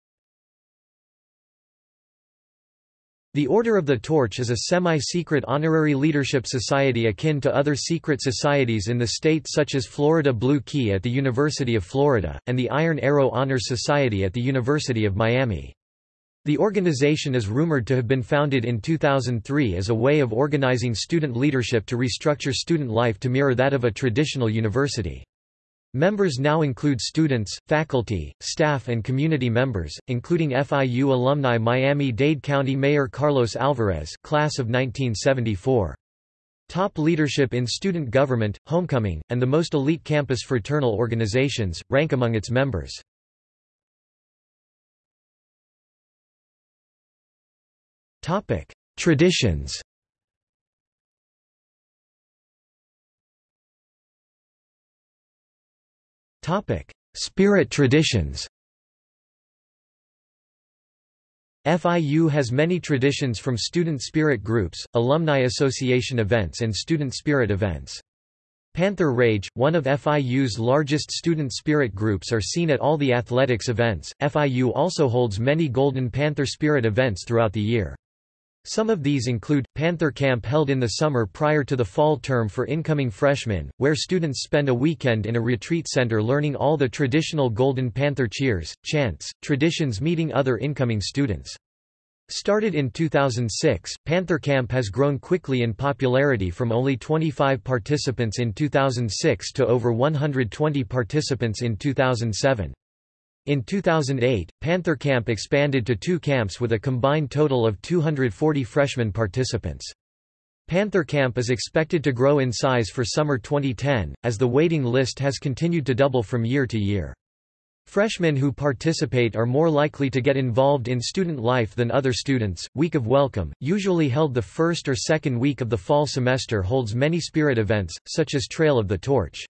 The Order of the Torch is a semi-secret honorary leadership society akin to other secret societies in the state such as Florida Blue Key at the University of Florida, and the Iron Arrow Honor Society at the University of Miami. The organization is rumored to have been founded in 2003 as a way of organizing student leadership to restructure student life to mirror that of a traditional university. Members now include students, faculty, staff and community members, including FIU alumni Miami-Dade County Mayor Carlos Alvarez class of 1974. Top leadership in student government, homecoming, and the most elite campus fraternal organizations, rank among its members. Traditions Spirit traditions FIU has many traditions from student spirit groups, alumni association events and student spirit events. Panther Rage, one of FIU's largest student spirit groups are seen at all the athletics events. FIU also holds many Golden Panther spirit events throughout the year. Some of these include, Panther Camp held in the summer prior to the fall term for incoming freshmen, where students spend a weekend in a retreat center learning all the traditional Golden Panther cheers, chants, traditions meeting other incoming students. Started in 2006, Panther Camp has grown quickly in popularity from only 25 participants in 2006 to over 120 participants in 2007. In 2008, Panther Camp expanded to two camps with a combined total of 240 freshman participants. Panther Camp is expected to grow in size for summer 2010, as the waiting list has continued to double from year to year. Freshmen who participate are more likely to get involved in student life than other students. Week of Welcome, usually held the first or second week of the fall semester, holds many spirit events, such as Trail of the Torch.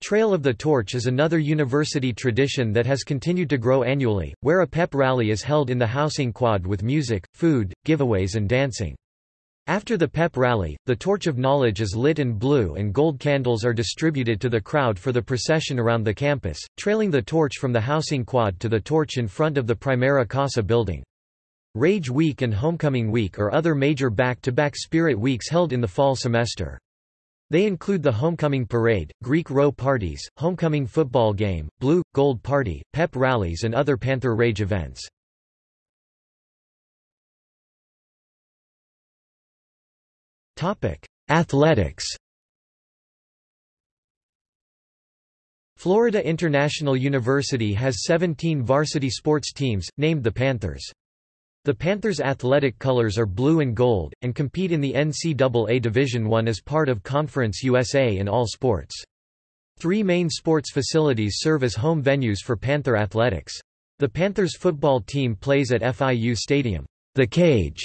Trail of the Torch is another university tradition that has continued to grow annually, where a pep rally is held in the housing quad with music, food, giveaways and dancing. After the pep rally, the torch of knowledge is lit and blue and gold candles are distributed to the crowd for the procession around the campus, trailing the torch from the housing quad to the torch in front of the Primera Casa building. Rage Week and Homecoming Week are other major back-to-back -back spirit weeks held in the fall semester. They include the Homecoming Parade, Greek row parties, Homecoming football game, Blue, Gold Party, pep rallies and other Panther Rage events. Athletics Florida International University has 17 varsity sports teams, named the Panthers. The Panthers' athletic colors are blue and gold, and compete in the NCAA Division I as part of Conference USA in all sports. Three main sports facilities serve as home venues for Panther athletics. The Panthers football team plays at FIU Stadium, the Cage.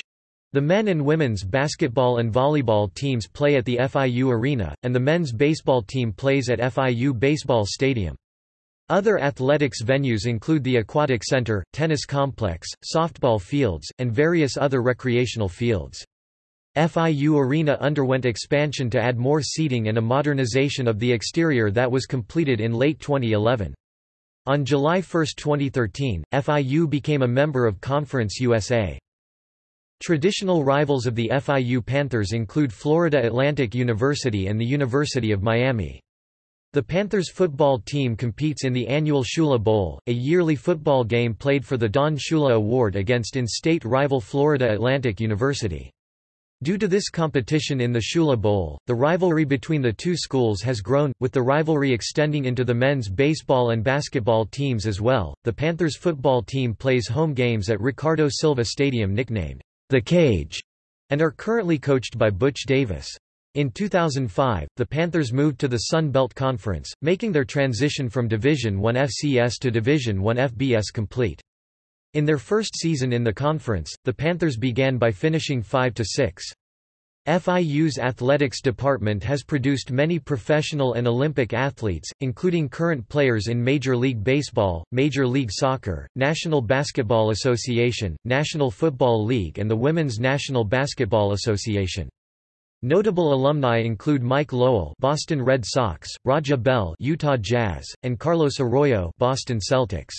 The men and women's basketball and volleyball teams play at the FIU Arena, and the men's baseball team plays at FIU Baseball Stadium. Other athletics venues include the Aquatic Center, tennis complex, softball fields, and various other recreational fields. FIU Arena underwent expansion to add more seating and a modernization of the exterior that was completed in late 2011. On July 1, 2013, FIU became a member of Conference USA. Traditional rivals of the FIU Panthers include Florida Atlantic University and the University of Miami. The Panthers football team competes in the annual Shula Bowl, a yearly football game played for the Don Shula Award against in-state rival Florida Atlantic University. Due to this competition in the Shula Bowl, the rivalry between the two schools has grown, with the rivalry extending into the men's baseball and basketball teams as well. The Panthers football team plays home games at Ricardo Silva Stadium nicknamed the Cage and are currently coached by Butch Davis. In 2005, the Panthers moved to the Sun Belt Conference, making their transition from Division I FCS to Division I FBS complete. In their first season in the conference, the Panthers began by finishing 5–6. FIU's athletics department has produced many professional and Olympic athletes, including current players in Major League Baseball, Major League Soccer, National Basketball Association, National Football League and the Women's National Basketball Association. Notable alumni include Mike Lowell Boston Red Sox, Raja Bell Utah Jazz, and Carlos Arroyo Boston Celtics.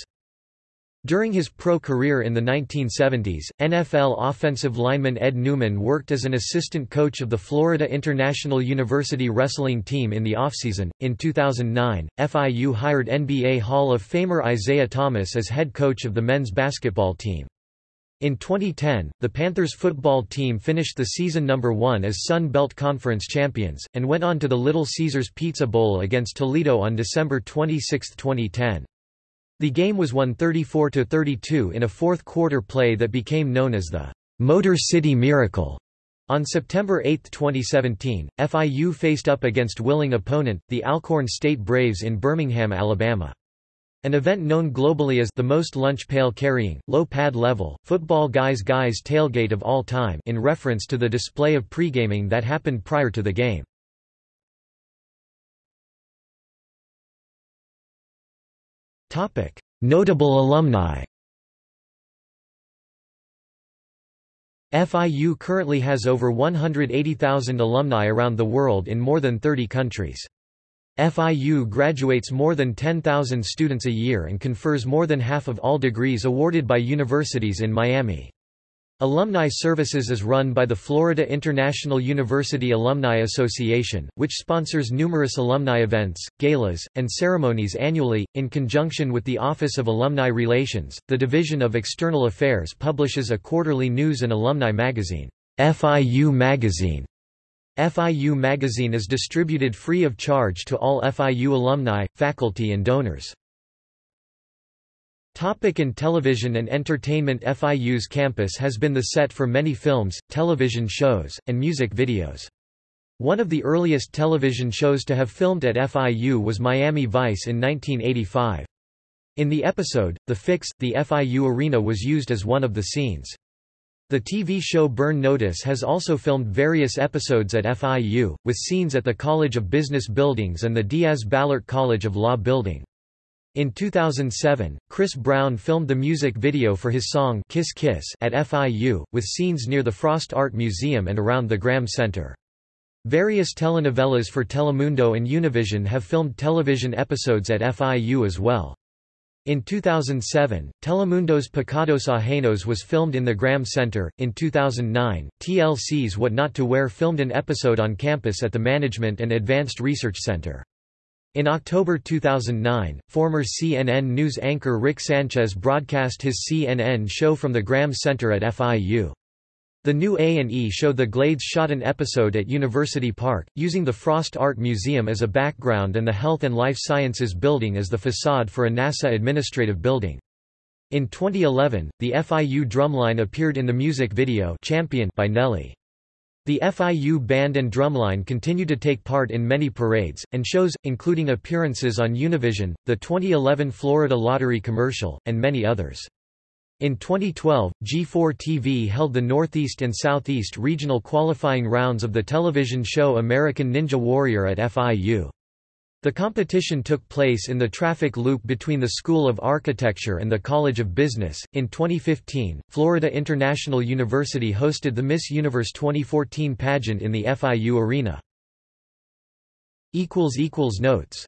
During his pro career in the 1970s, NFL offensive lineman Ed Newman worked as an assistant coach of the Florida International University wrestling team in the offseason. In 2009, FIU hired NBA Hall of Famer Isiah Thomas as head coach of the men's basketball team. In 2010, the Panthers football team finished the season number one as Sun Belt Conference champions, and went on to the Little Caesars Pizza Bowl against Toledo on December 26, 2010. The game was won 34–32 in a fourth-quarter play that became known as the Motor City Miracle. On September 8, 2017, FIU faced up against willing opponent, the Alcorn State Braves in Birmingham, Alabama. An event known globally as the most lunch pail carrying, low pad level, football guys guys tailgate of all time in reference to the display of pre-gaming that happened prior to the game. Notable alumni FIU currently has over 180,000 alumni around the world in more than 30 countries. FIU graduates more than 10,000 students a year and confers more than half of all degrees awarded by universities in Miami. Alumni Services is run by the Florida International University Alumni Association, which sponsors numerous alumni events, galas, and ceremonies annually. In conjunction with the Office of Alumni Relations, the Division of External Affairs publishes a quarterly news and alumni magazine, FIU Magazine. FIU Magazine is distributed free of charge to all FIU alumni, faculty and donors. Topic in television and entertainment FIU's campus has been the set for many films, television shows, and music videos. One of the earliest television shows to have filmed at FIU was Miami Vice in 1985. In the episode, The Fix, the FIU arena was used as one of the scenes. The TV show Burn Notice has also filmed various episodes at FIU, with scenes at the College of Business Buildings and the Diaz-Balart College of Law Building. In 2007, Chris Brown filmed the music video for his song Kiss Kiss at FIU, with scenes near the Frost Art Museum and around the Graham Center. Various telenovelas for Telemundo and Univision have filmed television episodes at FIU as well. In 2007, Telemundo's Pecados Ajenos was filmed in the Graham Center. In 2009, TLC's What Not to Wear filmed an episode on campus at the Management and Advanced Research Center. In October 2009, former CNN news anchor Rick Sanchez broadcast his CNN show from the Graham Center at FIU. The new A&E show The Glades shot an episode at University Park, using the Frost Art Museum as a background and the Health and Life Sciences Building as the facade for a NASA administrative building. In 2011, the FIU drumline appeared in the music video Champion by Nelly. The FIU band and drumline continue to take part in many parades, and shows, including appearances on Univision, the 2011 Florida Lottery commercial, and many others. In 2012, G4 TV held the Northeast and Southeast regional qualifying rounds of the television show American Ninja Warrior at FIU. The competition took place in the traffic loop between the School of Architecture and the College of Business. In 2015, Florida International University hosted the Miss Universe 2014 pageant in the FIU arena. Notes